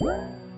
you